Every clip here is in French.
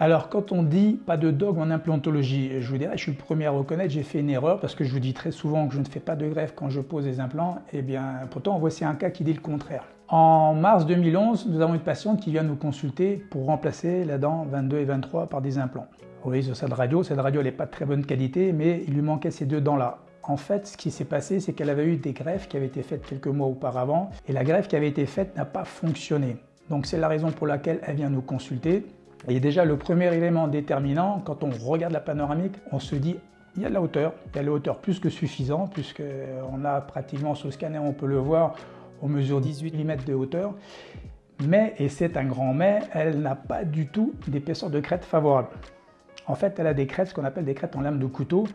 Alors quand on dit pas de dogme en implantologie, je vous dirais, je suis le premier à reconnaître, j'ai fait une erreur parce que je vous dis très souvent que je ne fais pas de greffe quand je pose des implants, et eh bien pourtant voici un cas qui dit le contraire. En mars 2011, nous avons une patiente qui vient nous consulter pour remplacer la dent 22 et 23 par des implants. Vous voyez sur cette radio, cette radio n'est pas de très bonne qualité, mais il lui manquait ces deux dents-là. En fait, ce qui s'est passé, c'est qu'elle avait eu des greffes qui avaient été faites quelques mois auparavant, et la greffe qui avait été faite n'a pas fonctionné. Donc c'est la raison pour laquelle elle vient nous consulter. Et déjà, le premier élément déterminant, quand on regarde la panoramique, on se dit il y a de la hauteur, il y a de la hauteur plus que suffisant, puisqu'on a pratiquement sur le scanner, on peut le voir, on mesure 18 mm de hauteur. Mais, et c'est un grand mais, elle n'a pas du tout d'épaisseur de crête favorable. En fait, elle a des crêtes, ce qu'on appelle des crêtes en lame de couteau.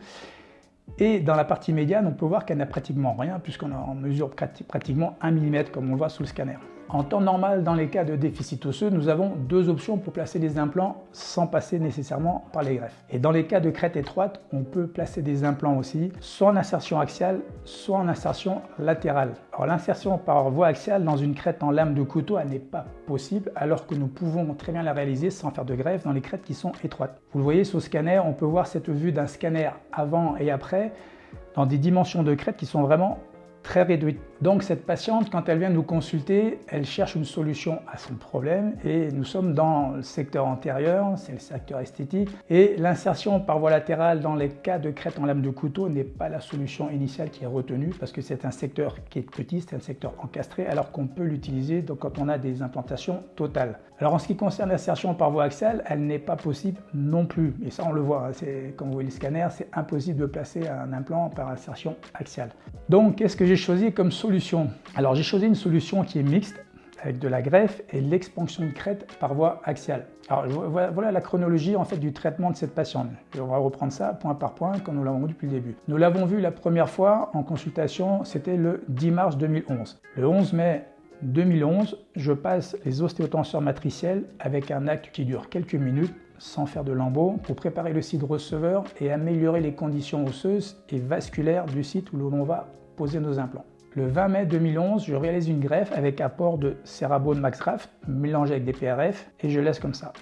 Et dans la partie médiane, on peut voir qu'elle n'a pratiquement rien, puisqu'on mesure pratiquement 1 mm, comme on le voit sous le scanner. En temps normal, dans les cas de déficit osseux, nous avons deux options pour placer des implants sans passer nécessairement par les greffes. Et dans les cas de crête étroite, on peut placer des implants aussi, soit en insertion axiale, soit en insertion latérale. Alors l'insertion par voie axiale dans une crête en lame de couteau, n'est pas possible, alors que nous pouvons très bien la réaliser sans faire de greffe dans les crêtes qui sont étroites. Vous le voyez sur le scanner, on peut voir cette vue d'un scanner avant et après dans des dimensions de crête qui sont vraiment très réduite. Donc cette patiente, quand elle vient nous consulter, elle cherche une solution à son problème et nous sommes dans le secteur antérieur, c'est le secteur esthétique et l'insertion par voie latérale dans les cas de crête en lame de couteau n'est pas la solution initiale qui est retenue parce que c'est un secteur qui est petit, c'est un secteur encastré alors qu'on peut l'utiliser quand on a des implantations totales. Alors en ce qui concerne l'insertion par voie axiale, elle n'est pas possible non plus et ça on le voit, hein, quand vous voyez le scanner, c'est impossible de placer un implant par insertion axiale. Donc qu'est-ce que j'ai choisi comme solution Alors j'ai choisi une solution qui est mixte avec de la greffe et l'expansion de crête par voie axiale. Alors voilà la chronologie en fait du traitement de cette patiente. on va reprendre ça point par point comme nous l'avons vu depuis le début. Nous l'avons vu la première fois en consultation, c'était le 10 mars 2011. Le 11 mai 2011, je passe les ostéotenseurs matriciels avec un acte qui dure quelques minutes sans faire de lambeaux pour préparer le site receveur et améliorer les conditions osseuses et vasculaires du site où l'on va poser nos implants. Le 20 mai 2011, je réalise une greffe avec apport de Cerabone MaxRaft mélangé avec des PRF et je laisse comme ça.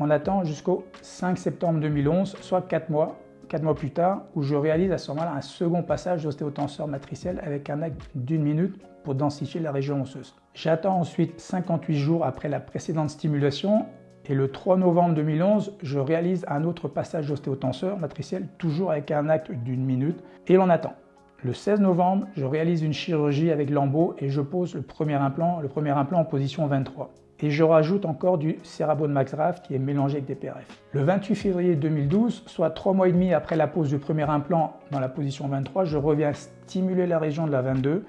On attend jusqu'au 5 septembre 2011, soit 4 mois, 4 mois plus tard, où je réalise à ce moment-là un second passage d'ostéotenseur matriciel avec un acte d'une minute pour densifier la région osseuse. J'attends ensuite 58 jours après la précédente stimulation et le 3 novembre 2011, je réalise un autre passage d'ostéotenseur matriciel, toujours avec un acte d'une minute, et l'on attend. Le 16 novembre, je réalise une chirurgie avec lambeau et je pose le premier implant, le premier implant en position 23. Et je rajoute encore du Cerabone MaxRaf qui est mélangé avec des PRF. Le 28 février 2012, soit trois mois et demi après la pose du premier implant dans la position 23, je reviens stimuler la région de la 22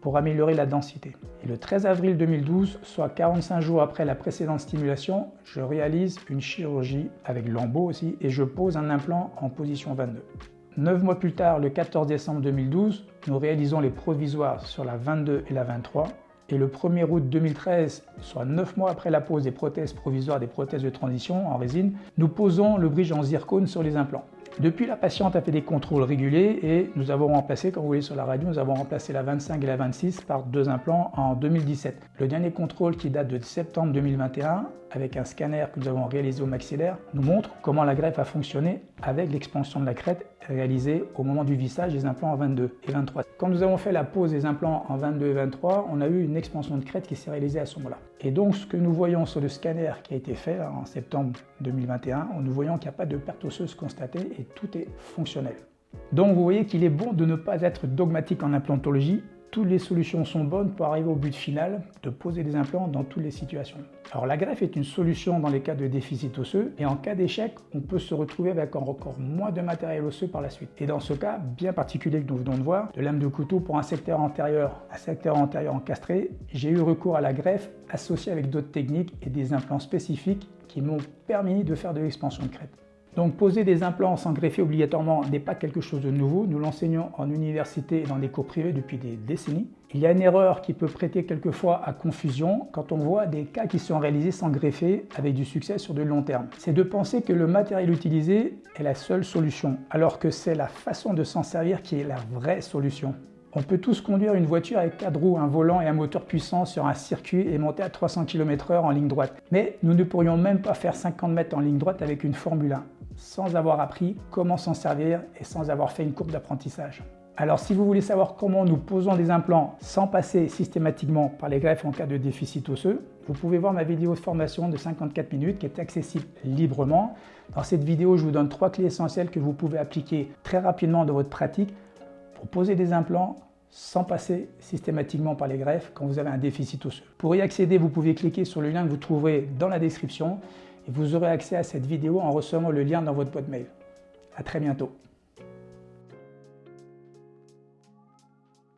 pour améliorer la densité. Et le 13 avril 2012, soit 45 jours après la précédente stimulation, je réalise une chirurgie avec lambeau aussi et je pose un implant en position 22. Neuf mois plus tard, le 14 décembre 2012, nous réalisons les provisoires sur la 22 et la 23. Et le 1er août 2013, soit 9 mois après la pose des prothèses provisoires des prothèses de transition en résine, nous posons le bridge en zircone sur les implants. Depuis, la patiente a fait des contrôles réguliers et nous avons remplacé, comme vous voyez sur la radio, nous avons remplacé la 25 et la 26 par deux implants en 2017. Le dernier contrôle qui date de septembre 2021 avec un scanner que nous avons réalisé au maxillaire nous montre comment la greffe a fonctionné avec l'expansion de la crête réalisée au moment du vissage des implants en 22 et 23. Quand nous avons fait la pose des implants en 22 et 23, on a eu une expansion de crête qui s'est réalisée à ce moment-là. Et donc ce que nous voyons sur le scanner qui a été fait en septembre 2021, nous voyons qu'il n'y a pas de perte osseuse constatée et tout est fonctionnel. Donc vous voyez qu'il est bon de ne pas être dogmatique en implantologie toutes les solutions sont bonnes pour arriver au but final de poser des implants dans toutes les situations. Alors la greffe est une solution dans les cas de déficit osseux et en cas d'échec, on peut se retrouver avec encore moins de matériel osseux par la suite. Et dans ce cas bien particulier que nous venons de voir, de lame de couteau pour un secteur antérieur, un secteur antérieur encastré, j'ai eu recours à la greffe associée avec d'autres techniques et des implants spécifiques qui m'ont permis de faire de l'expansion de crête. Donc poser des implants sans greffer obligatoirement n'est pas quelque chose de nouveau. Nous l'enseignons en université et dans des cours privés depuis des décennies. Il y a une erreur qui peut prêter quelquefois à confusion quand on voit des cas qui sont réalisés sans greffer avec du succès sur de long terme. C'est de penser que le matériel utilisé est la seule solution, alors que c'est la façon de s'en servir qui est la vraie solution. On peut tous conduire une voiture avec quatre roues, un volant et un moteur puissant sur un circuit et monter à 300 km/h en ligne droite. Mais nous ne pourrions même pas faire 50 mètres en ligne droite avec une Formule 1, sans avoir appris comment s'en servir et sans avoir fait une courbe d'apprentissage. Alors si vous voulez savoir comment nous posons des implants sans passer systématiquement par les greffes en cas de déficit osseux, vous pouvez voir ma vidéo de formation de 54 minutes qui est accessible librement. Dans cette vidéo, je vous donne trois clés essentielles que vous pouvez appliquer très rapidement dans votre pratique pour poser des implants sans passer systématiquement par les greffes quand vous avez un déficit osseux. Pour y accéder, vous pouvez cliquer sur le lien que vous trouverez dans la description et vous aurez accès à cette vidéo en recevant le lien dans votre boîte mail. À très bientôt.